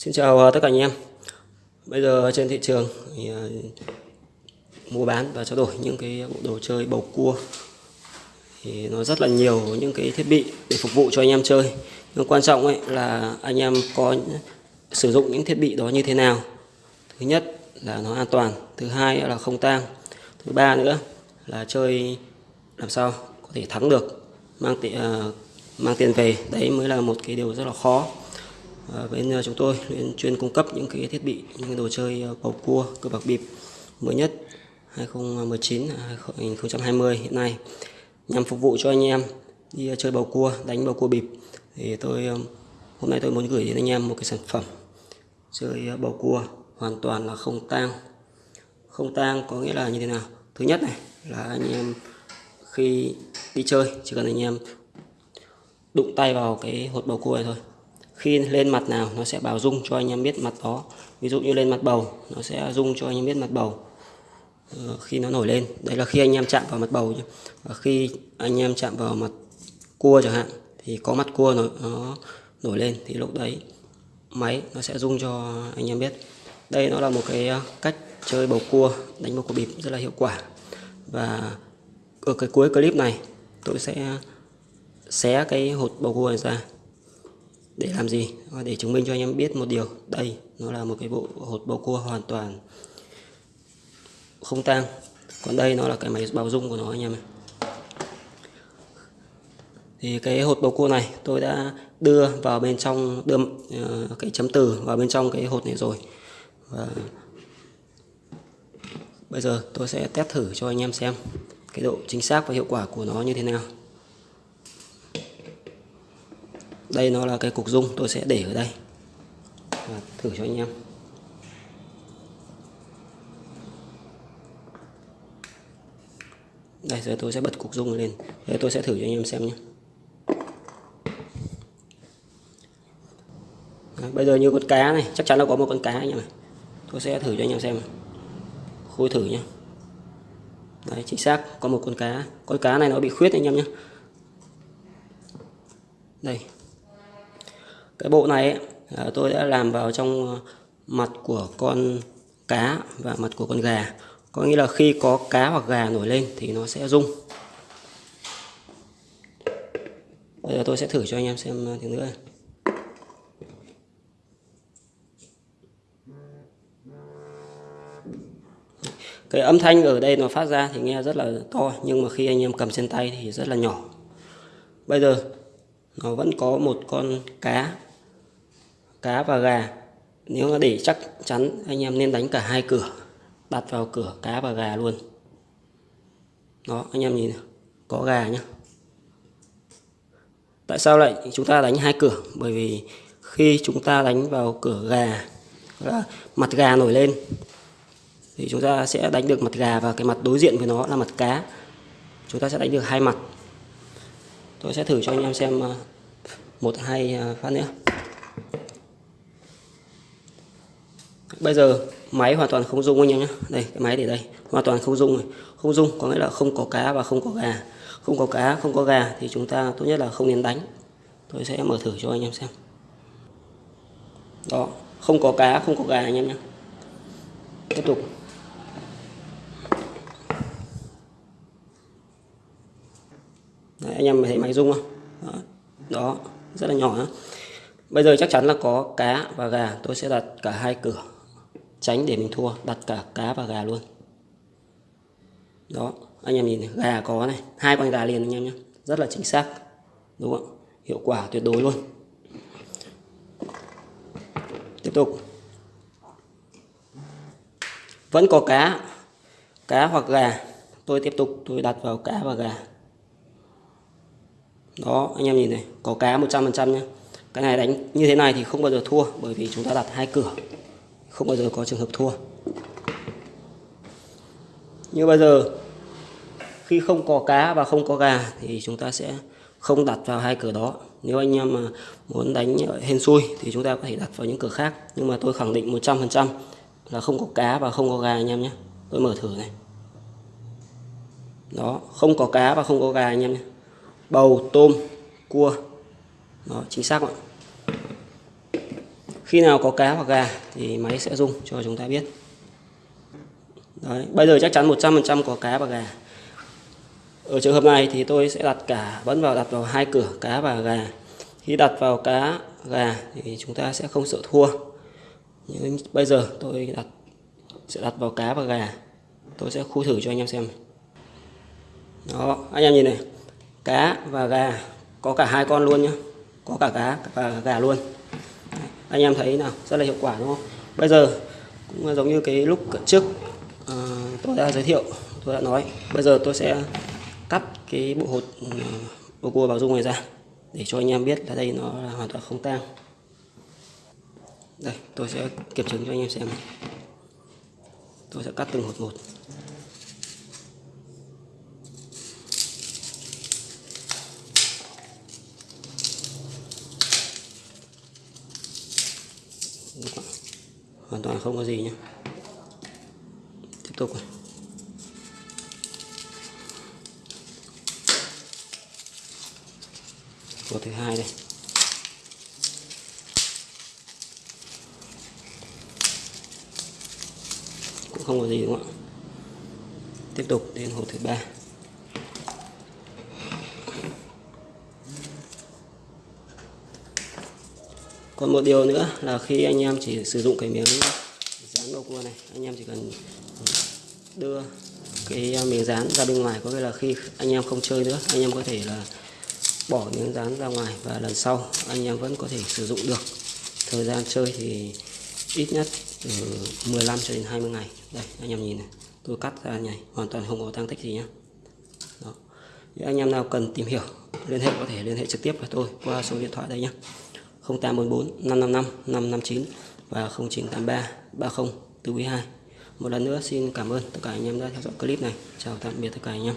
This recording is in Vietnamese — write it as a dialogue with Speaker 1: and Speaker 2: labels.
Speaker 1: Xin chào ờ, tất cả anh em. Bây giờ trên thị trường thì ờ, mua bán và trao đổi những cái bộ đồ chơi bầu cua thì nó rất là nhiều những cái thiết bị để phục vụ cho anh em chơi. Nhưng quan trọng ấy là anh em có sử dụng những thiết bị đó như thế nào. Thứ nhất là nó an toàn, thứ hai là không tang, thứ ba nữa là chơi làm sao có thể thắng được, mang tiền ờ, mang tiền về. Đấy mới là một cái điều rất là khó Ờ, bên ờ, chúng tôi chuyên cung cấp những cái thiết bị, những cái đồ chơi ờ, bầu cua cờ bạc bịp mới nhất 2019 2020 hiện nay, nhằm phục vụ cho anh em đi chơi bầu cua, đánh bầu cua bịp. Thì tôi hôm nay tôi muốn gửi đến anh em một cái sản phẩm chơi bầu cua hoàn toàn là không tang. Không tang có nghĩa là như thế nào? Thứ nhất này, là anh em khi đi chơi chỉ cần anh em đụng tay vào cái hột bầu cua này thôi khi lên mặt nào nó sẽ bảo rung cho anh em biết mặt đó. Ví dụ như lên mặt bầu nó sẽ rung cho anh em biết mặt bầu. Ờ, khi nó nổi lên đấy là khi anh em chạm vào mặt bầu nhé. và khi anh em chạm vào mặt cua chẳng hạn thì có mặt cua nó, nó nổi lên thì lúc đấy máy nó sẽ rung cho anh em biết. Đây nó là một cái ờ, cách chơi bầu cua đánh bầu cua bịp rất là hiệu quả. Và ở cái cuối clip này tôi sẽ xé cái hột bầu cua này ra để làm gì? Để chứng minh cho anh em biết một điều. Đây nó là một cái bộ hột bầu cua hoàn toàn không tang. Còn đây nó là cái máy bào dung của nó anh em này. thì cái hột bầu cua này tôi đã đưa vào bên trong đưa uh, cái chấm từ vào bên trong cái hột này rồi. Và bây giờ tôi sẽ test thử cho anh em xem cái độ chính xác và hiệu quả của nó như thế nào. Đây nó là cái cục dung tôi sẽ để ở đây. Và thử cho anh em. Đây giờ tôi sẽ bật cục dung lên. Đây tôi sẽ thử cho anh em xem nhé. Đấy, bây giờ như con cá này chắc chắn là có một con cá anh em này tôi sẽ thử cho anh em xem. Khui thử nhé. Đấy, chính xác có một con cá. Con cá này nó bị khuyết anh em nhé. Đây cái bộ này ấy, à, tôi đã làm vào trong à, mặt của con cá và mặt của con gà. Có nghĩa là khi có cá hoặc gà nổi lên thì nó sẽ rung. Bây giờ tôi sẽ thử cho anh em xem à, tiếng nữa. Cái âm thanh ở đây nó phát ra thì nghe rất là to nhưng mà khi anh em cầm trên tay thì rất là nhỏ. Bây giờ nó vẫn có một con cá cá và gà. Nếu mà để chắc chắn anh em nên đánh cả hai cửa, đặt vào cửa cá và gà luôn. Đó, anh em nhìn có gà nhá. Tại sao lại chúng ta đánh hai cửa? Bởi vì khi chúng ta đánh vào cửa gà là mặt gà nổi lên, thì chúng ta sẽ đánh được mặt gà và cái mặt đối diện với nó là mặt cá. Chúng ta sẽ đánh được hai mặt. Tôi sẽ thử cho anh em xem à, một hai à, phát nữa. Bây giờ máy hoàn toàn không rung anh em nhé. Đây cái máy để đây. Hoàn toàn không rung này. Không rung có nghĩa là không có cá và không có gà. Không có cá không có gà thì chúng ta tốt nhất là không nên đánh. Tôi sẽ mở thử cho anh em xem. Đó không có cá không có gà anh em nhé. Tiếp tục. Đấy, anh em thấy máy rung không? Đó, đó rất là nhỏ đó. bây giờ chắc chắn là có cá và gà. Tôi sẽ đặt cả hai cửa tránh để mình thua đặt cả cá và gà luôn. Đó anh em nhìn này, gà có này hai con gà liền anh em nhé. Rất là chính xác đúng không hiệu quả tuyệt đối luôn. Tiếp tục. Vẫn có cá cá hoặc gà. Tôi tiếp tục tôi đặt vào cá và gà. Đó anh em nhìn này có cá 100% nhé. Cái này đánh như thế này thì không bao giờ thua bởi vì chúng ta đặt hai cửa không bao giờ có trường hợp thua. Như bây giờ, khi không có cá và không có gà thì chúng ta sẽ không đặt vào hai cửa đó. Nếu anh em mà muốn đánh hên xui thì chúng ta có thể đặt vào những cửa khác. Nhưng mà tôi khẳng định 100% là không có cá và không có gà anh em nhé. Tôi mở thử này. Đó, không có cá và không có gà anh em nhé. Bầu, tôm, cua. Đó, chính xác ạ khi nào có cá hoặc gà thì máy sẽ rung cho chúng ta biết. Đấy, bây giờ chắc chắn 100% có cá và gà. Ở trường hợp này thì tôi sẽ đặt cả vẫn vào đặt vào hai cửa cá và gà. Khi đặt vào cá gà thì chúng ta sẽ không sợ thua. Nhưng bây giờ tôi đặt sẽ đặt vào cá và gà. Tôi sẽ khu thử cho anh em xem. Đó anh em nhìn này. Cá và gà có cả hai con luôn nhá. Có cả cá và gà luôn anh em thấy nào? Rất là hiệu quả đúng không? Bây giờ cũng giống như cái lúc trước à, tôi đã giới thiệu tôi đã nói. Bây giờ tôi sẽ cắt cái bộ hột ừ, bộ cua bảo dung này ra để cho anh em biết là đây nó là hoàn toàn không tang. Đây tôi sẽ kiểm chứng cho anh em xem tôi sẽ cắt từng hột một. Hoàn toàn không có gì nhé. Tiếp tục này. Hột thứ hai đây. Cũng không có gì đúng không ạ? Tiếp tục đến hộp thứ ba. Còn một điều nữa là khi anh em chỉ sử dụng cái miếng dán đầu cua này, anh em chỉ cần đưa cái miếng dán ra bên ngoài, có nghĩa là khi anh em không chơi nữa, anh em có thể là bỏ miếng dán ra ngoài và lần sau anh em vẫn có thể sử dụng được. Thời gian chơi thì ít nhất từ 15 cho đến 20 ngày. Đây, anh em nhìn này, tôi cắt ra này hoàn toàn không có tăng tích gì nhá. Đó. Nếu anh em nào cần tìm hiểu, liên hệ có thể liên hệ trực tiếp với tôi qua số điện thoại đây nhé 0844 555 559 và 0983 30 4 2 một lần nữa xin cảm ơn tất cả anh em đã theo dõi clip này. Chào tạm biệt tất cả anh em.